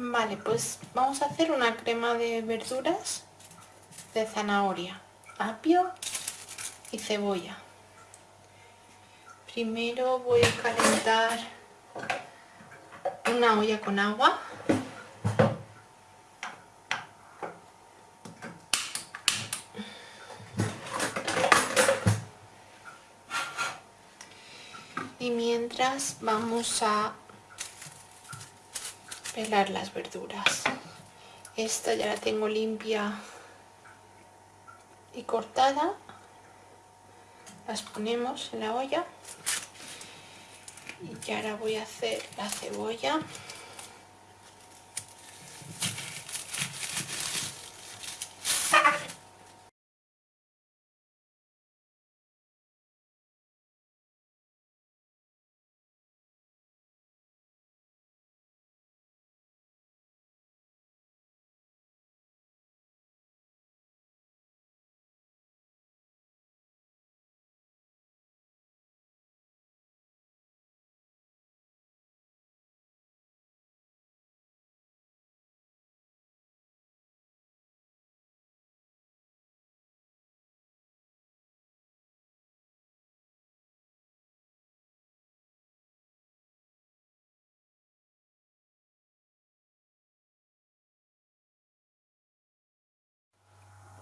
Vale, pues vamos a hacer una crema de verduras de zanahoria, apio y cebolla. Primero voy a calentar una olla con agua. Y mientras vamos a pelar las verduras. Esta ya la tengo limpia y cortada. Las ponemos en la olla. Y ahora voy a hacer la cebolla.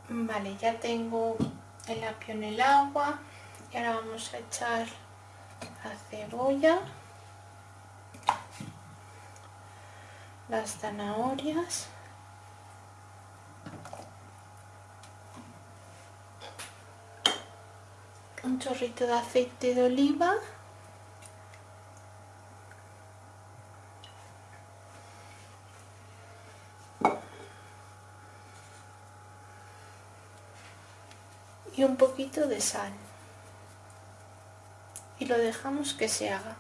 Vale, ya tengo el apio en el agua y ahora vamos a echar la cebolla, las zanahorias, un chorrito de aceite de oliva y un poquito de sal. Y lo dejamos que se haga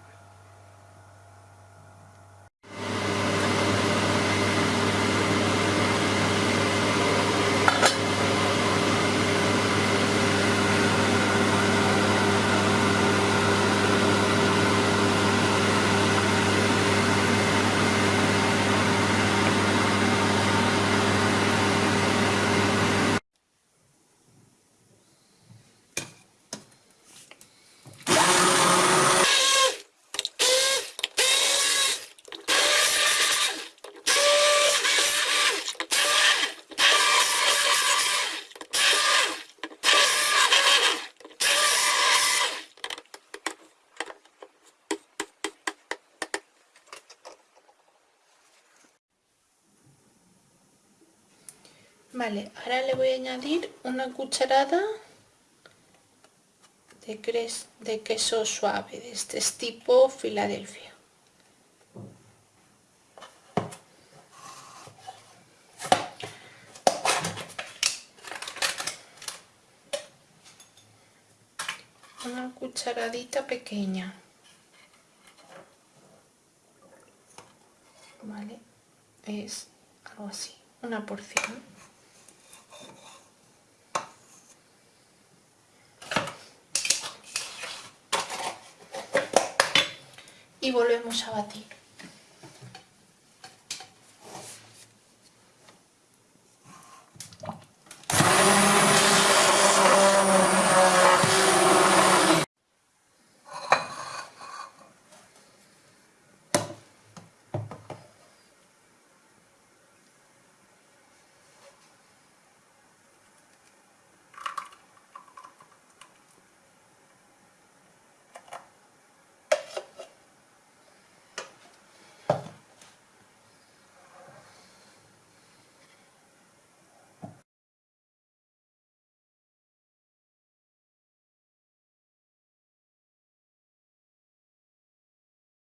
Vale, ahora le voy a añadir una cucharada de, queso suave, de este tipo Filadelfia. Una cucharadita pequeña. Vale, es algo así, una porción. Y volvemos a batir.